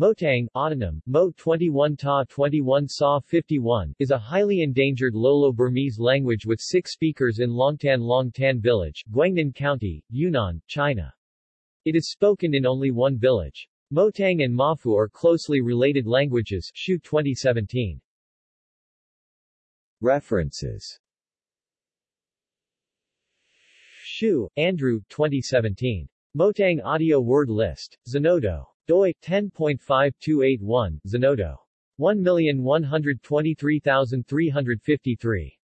Motang, autonym, Mo 21 Ta 21 Sa 51, is a highly endangered Lolo-Burmese language with six speakers in Longtan Longtan Village, Guangnan County, Yunnan, China. It is spoken in only one village. Motang and Mafu are closely related languages Hsiu 2017. References Hsiu, Andrew 2017. Motang Audio Word List. Zenodo doi 10.5281 Zenodo. 1123353